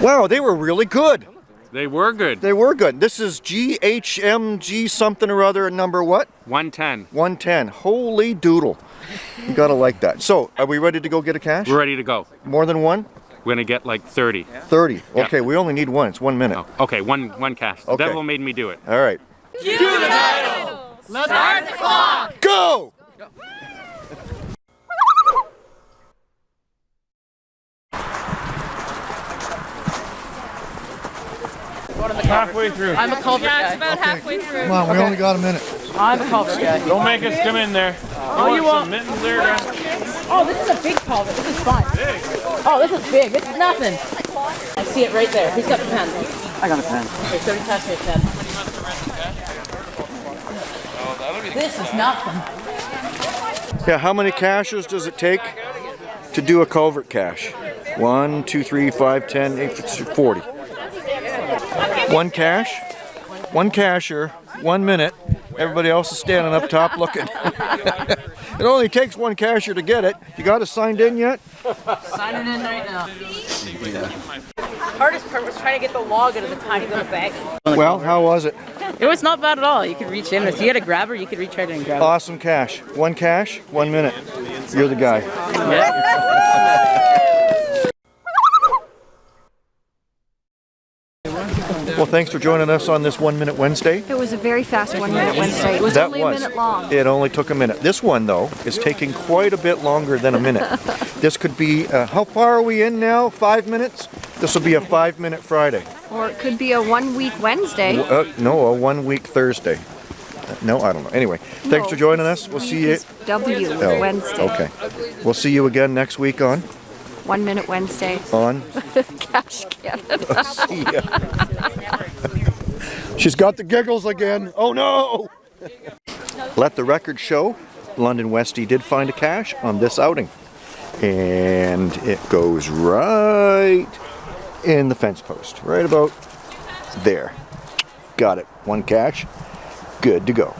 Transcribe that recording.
Wow, they were really good. They were good. They were good. This is GHMG something or other, number what? 110. 110. Holy doodle. You gotta like that. So, are we ready to go get a cache? We're ready to go. More than one? We're gonna get like 30. 30. Yeah. Okay, we only need one. It's one minute. Oh, okay, one one cache. The Okay. devil made me do it. All right. Cue the title! Start the clock! Go! Halfway through. I'm a culvert Yeah, it's guy. about halfway through. Come on, we only got a minute. I'm a culvert guy. Don't make us come in there. Oh, you Some won't. mittens there, guys. Oh, this is a big culvert. This is fun. Oh, this is big. This is nothing. I see it right there. Who's got the pen? I got a pen. Okay, somebody pass me a pen. This is nothing. Yeah, how many caches does it take to do a culvert cache? One, two, three, five, ten, eight, forty. One cache, one cashier, one minute. Everybody else is standing up top looking. it only takes one cashier to get it. You got it signed in yet? Signing in right now. Hardest part was trying to get the log out of the tiny little bag. Well, how was it? It was not bad at all. You could reach in. If you had a grabber, you could reach right in and grab it. Awesome cache. One cache, one minute. You're the guy. Well, thanks for joining us on this One Minute Wednesday. It was a very fast one minute Wednesday. It was That only was. a minute long. It only took a minute. This one, though, is taking quite a bit longer than a minute. this could be, uh, how far are we in now? Five minutes? This will be a five minute Friday. Or it could be a one week Wednesday. Uh, no, a one week Thursday. Uh, No, I don't know. Anyway, thanks No, for joining us. We'll see you. is W Oh, Wednesday. Okay. We'll see you again next week on. One minute Wednesday. On. Cash Canada. See ya. She's got the giggles again. Oh no! Let the record show, London Westie did find a cache on this outing. And it goes right in the fence post. Right about there. Got it. One cache. Good to go.